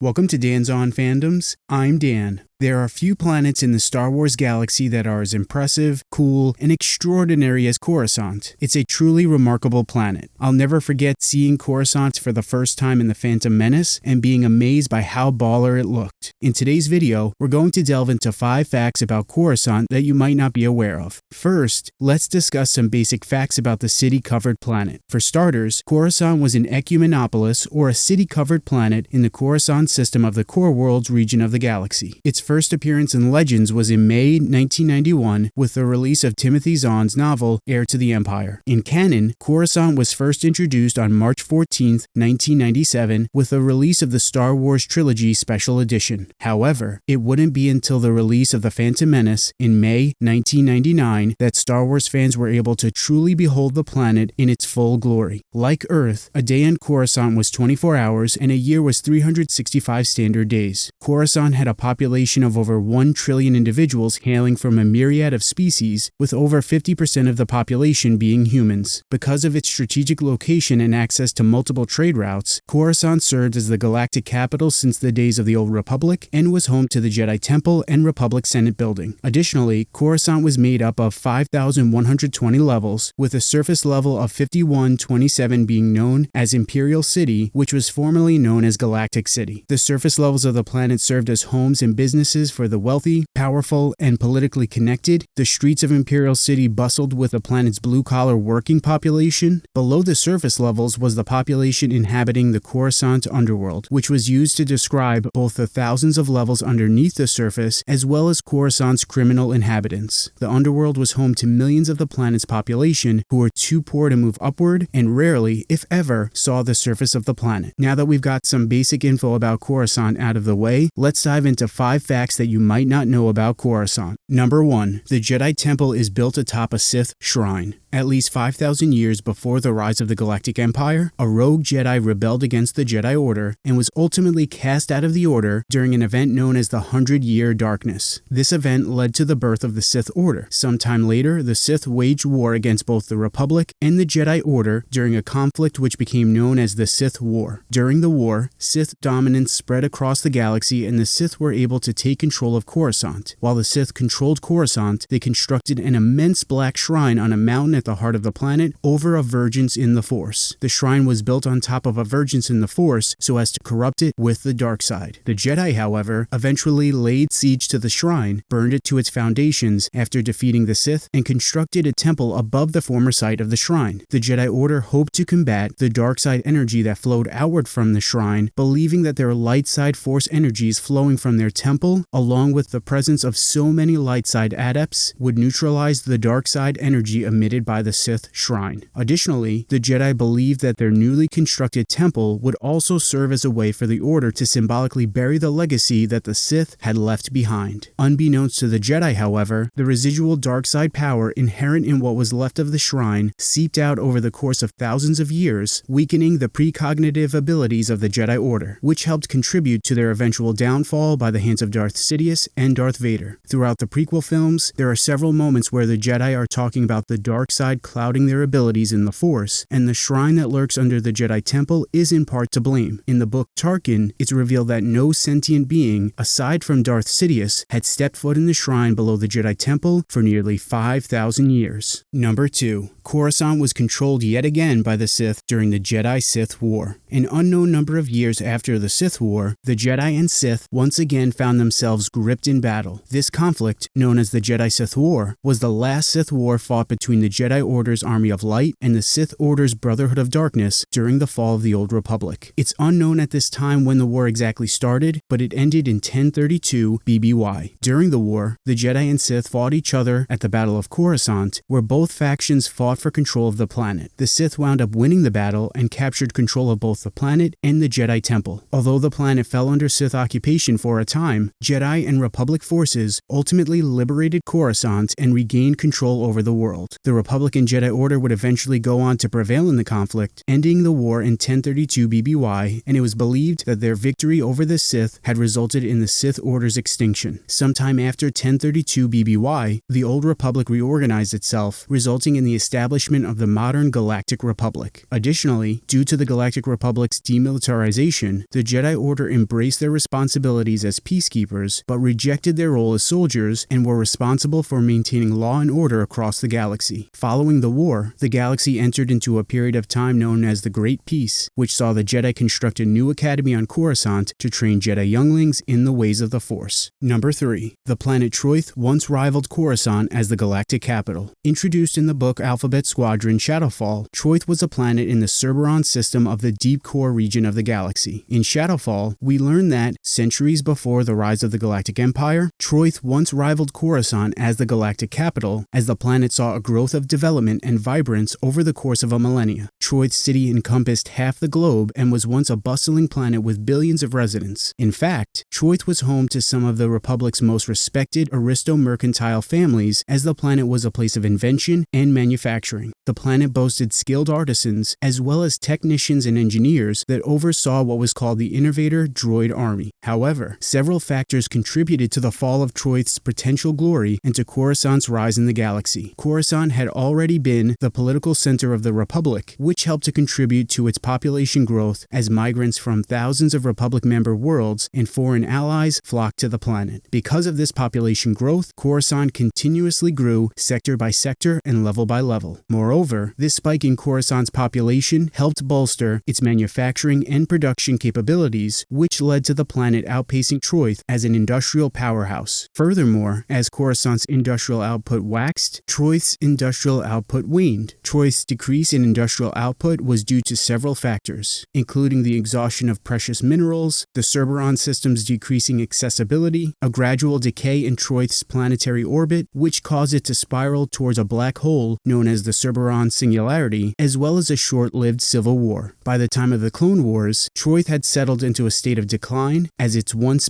Welcome to Dan's On Fandoms. I'm Dan. There are few planets in the Star Wars galaxy that are as impressive, cool, and extraordinary as Coruscant. It's a truly remarkable planet. I'll never forget seeing Coruscant for the first time in The Phantom Menace and being amazed by how baller it looked. In today's video, we're going to delve into 5 facts about Coruscant that you might not be aware of. First, let's discuss some basic facts about the city-covered planet. For starters, Coruscant was an ecumenopolis or a city-covered planet in the Coruscant system of the Core Worlds region of the galaxy. Its first appearance in Legends was in May 1991 with the release of Timothy Zahn's novel Heir to the Empire. In canon, Coruscant was first introduced on March 14, 1997 with the release of the Star Wars Trilogy Special Edition. However, it wouldn't be until the release of The Phantom Menace in May 1999 that Star Wars fans were able to truly behold the planet in its full glory. Like Earth, a day on Coruscant was 24 hours and a year was 365 standard days. Coruscant had a population population of over 1 trillion individuals hailing from a myriad of species, with over 50% of the population being humans. Because of its strategic location and access to multiple trade routes, Coruscant served as the galactic capital since the days of the Old Republic and was home to the Jedi Temple and Republic Senate building. Additionally, Coruscant was made up of 5,120 levels, with a surface level of 5127 being known as Imperial City, which was formerly known as Galactic City. The surface levels of the planet served as homes and business businesses for the wealthy, powerful, and politically connected, the streets of Imperial City bustled with the planet's blue-collar working population. Below the surface levels was the population inhabiting the Coruscant underworld, which was used to describe both the thousands of levels underneath the surface as well as Coruscant's criminal inhabitants. The underworld was home to millions of the planet's population who were too poor to move upward and rarely, if ever, saw the surface of the planet. Now that we've got some basic info about Coruscant out of the way, let's dive into five facts facts that you might not know about Coruscant. Number 1. The Jedi Temple is built atop a Sith shrine. At least 5,000 years before the rise of the Galactic Empire, a rogue Jedi rebelled against the Jedi Order and was ultimately cast out of the Order during an event known as the Hundred Year Darkness. This event led to the birth of the Sith Order. Sometime later, the Sith waged war against both the Republic and the Jedi Order during a conflict which became known as the Sith War. During the war, Sith dominance spread across the galaxy and the Sith were able to take control of Coruscant. While the Sith controlled Coruscant, they constructed an immense black shrine on a mountain at the heart of the planet over a Vergence in the Force. The shrine was built on top of a Vergence in the Force so as to corrupt it with the dark side. The Jedi, however, eventually laid siege to the shrine, burned it to its foundations after defeating the Sith, and constructed a temple above the former site of the shrine. The Jedi Order hoped to combat the dark side energy that flowed outward from the shrine, believing that their light side force energies flowing from their temple, along with the presence of so many light side adepts, would neutralize the dark side energy emitted by the Sith shrine. Additionally, the Jedi believed that their newly constructed temple would also serve as a way for the Order to symbolically bury the legacy that the Sith had left behind. Unbeknownst to the Jedi, however, the residual dark side power inherent in what was left of the shrine seeped out over the course of thousands of years, weakening the precognitive abilities of the Jedi Order, which helped contribute to their eventual downfall by the hands of Darth Sidious and Darth Vader. Throughout the prequel films, there are several moments where the Jedi are talking about the dark side clouding their abilities in the Force, and the shrine that lurks under the Jedi Temple is in part to blame. In the book Tarkin, it's revealed that no sentient being, aside from Darth Sidious, had stepped foot in the shrine below the Jedi Temple for nearly 5,000 years. Number 2. Coruscant was controlled yet again by the Sith during the Jedi-Sith War. An unknown number of years after the Sith War, the Jedi and Sith once again found themselves gripped in battle. This conflict, known as the Jedi-Sith War, was the last Sith War fought between the Jedi Order's Army of Light and the Sith Order's Brotherhood of Darkness during the fall of the Old Republic. It's unknown at this time when the war exactly started, but it ended in 1032 BBY. During the war, the Jedi and Sith fought each other at the Battle of Coruscant, where both factions fought for control of the planet. The Sith wound up winning the battle and captured control of both the planet and the Jedi Temple. Although the planet fell under Sith occupation for a time, Jedi and Republic forces ultimately liberated Coruscant and regained control over the world. The Republican Jedi Order would eventually go on to prevail in the conflict, ending the war in 1032 BBY, and it was believed that their victory over the Sith had resulted in the Sith Order's extinction. Sometime after 1032 BBY, the Old Republic reorganized itself, resulting in the establishment of the modern Galactic Republic. Additionally, due to the Galactic Republic's demilitarization, the Jedi Order embraced their responsibilities as peacekeepers, but rejected their role as soldiers and were responsible for maintaining law and order across the galaxy. Following the war, the galaxy entered into a period of time known as the Great Peace, which saw the Jedi construct a new academy on Coruscant to train Jedi younglings in the ways of the Force. Number 3. The planet Troithe once rivaled Coruscant as the galactic capital. Introduced in the book Alphabet Squadron Shadowfall, Troithe was a planet in the Cerberon system of the deep core region of the galaxy. In Shadowfall, we learn that, centuries before the rise of the Galactic Empire, Troithe once rivaled Coruscant as the galactic capital, as the planet saw a growth of development and vibrance over the course of a millennia. Troithe City encompassed half the globe and was once a bustling planet with billions of residents. In fact, Troithe was home to some of the Republic's most respected aristo-mercantile families as the planet was a place of invention and manufacturing. The planet boasted skilled artisans as well as technicians and engineers that oversaw what was called the Innovator Droid Army. However, several factors contributed to the fall of Troithe's potential glory and to Coruscant's rise in the galaxy. Coruscant had already been the political center of the Republic, which helped to contribute to its population growth as migrants from thousands of Republic member worlds and foreign allies flocked to the planet. Because of this population growth, Coruscant continuously grew sector by sector and level by level. Moreover, this spike in Coruscant's population helped bolster its manufacturing and production capabilities, which led to the planet outpacing Troithe as an industrial powerhouse. Furthermore, as Coruscant's industrial output waxed, Troithe's industrial output waned. Troithe's decrease in industrial output was due to several factors, including the exhaustion of precious minerals, the Cerberon system's decreasing accessibility, a gradual decay in Troithe's planetary orbit, which caused it to spiral towards a black hole known as the Cerberon Singularity, as well as a short-lived civil war. By the time of the Clone Wars, Troithe had settled into a state of decline as its once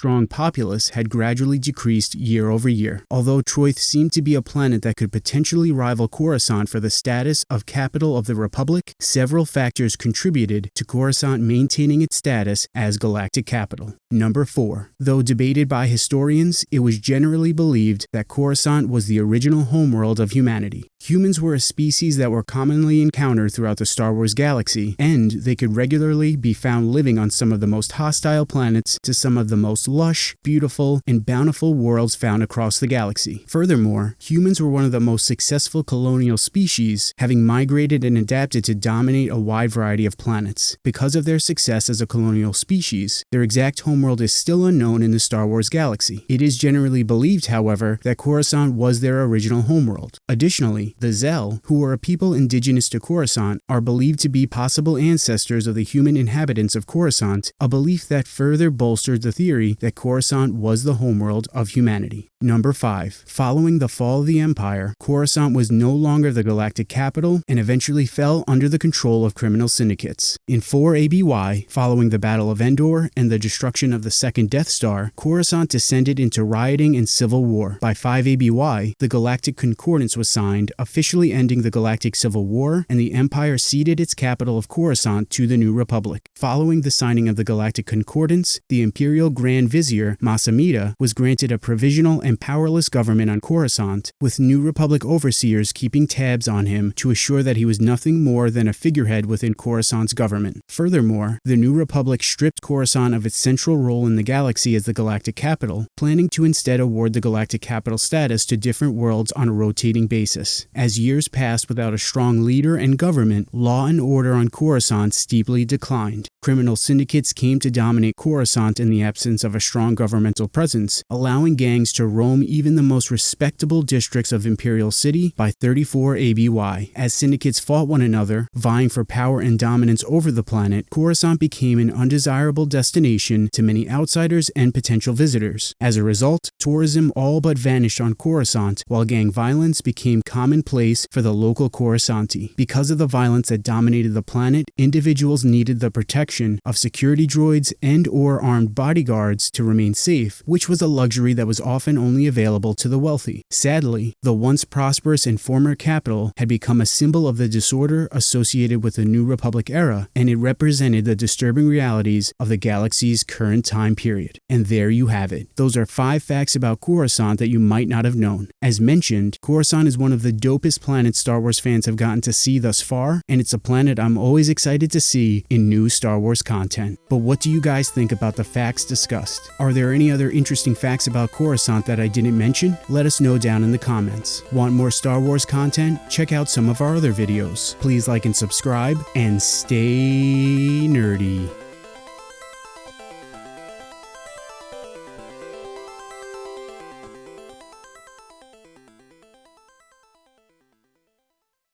billion-strong populace had gradually decreased year over year. Although Troithe seemed to be a planet that could potentially rival Coruscant for the status of capital of the Republic, several factors contributed to Coruscant maintaining its status as galactic capital. Number 4. Though debated by historians, it was generally believed that Coruscant was the original homeworld of humanity. Humans were a species that were commonly encountered throughout the Star Wars galaxy, and they could regularly be found living on some of the most hostile planets to some of the most lush, beautiful, and bountiful worlds found across the galaxy. Furthermore, humans were one of the most successful colonial species, having migrated and adapted to dominate a wide variety of planets. Because of their success as a colonial species, their exact homeworld is still unknown in the Star Wars galaxy. It is generally believed, however, that Coruscant was their original homeworld. Additionally, the Zhell, who were a people indigenous to Coruscant, are believed to be possible ancestors of the human inhabitants of Coruscant, a belief that further bolstered the theory that Coruscant was the homeworld of humanity. Number 5. Following the fall of the Empire, Coruscant was no longer the galactic capital and eventually fell under the control of criminal syndicates. In 4 ABY, following the Battle of Endor and the destruction of the second Death Star, Coruscant descended into rioting and civil war. By 5 ABY, the Galactic Concordance was signed, officially ending the Galactic Civil War, and the Empire ceded its capital of Coruscant to the new Republic. Following the signing of the Galactic Concordance, the Imperial Grand Vizier, Mas Amedda, was granted a provisional and powerless government on Coruscant, with New Republic overseers keeping tabs on him to assure that he was nothing more than a figurehead within Coruscant's government. Furthermore, the New Republic stripped Coruscant of its central role in the galaxy as the galactic capital, planning to instead award the galactic capital status to different worlds on a rotating basis. As years passed without a strong leader and government, law and order on Coruscant steeply declined. Criminal syndicates came to dominate Coruscant in the absence of a strong governmental presence, allowing gangs to roam even the most respectable districts of Imperial City by 34 ABY. As syndicates fought one another, vying for power and dominance over the planet, Coruscant became an undesirable destination to many outsiders and potential visitors. As a result, tourism all but vanished on Coruscant, while gang violence became commonplace for the local Coruscanti. Because of the violence that dominated the planet, individuals needed the protection of security droids and or armed bodyguards to remain safe, which was a luxury that was often only available to the wealthy. Sadly, the once prosperous and former capital had become a symbol of the disorder associated with the New Republic era, and it represented the disturbing realities of the galaxy's current time period. And there you have it. Those are five facts about Coruscant that you might not have known. As mentioned, Coruscant is one of the dopest planets Star Wars fans have gotten to see thus far, and it's a planet I'm always excited to see in new Star Wars content. But what do you guys think about the facts discussed? Are there any other interesting facts about Coruscant that I didn't mention? Let us know down in the comments. Want more Star Wars content? Check out some of our other videos. Please like and subscribe, and stay nerdy.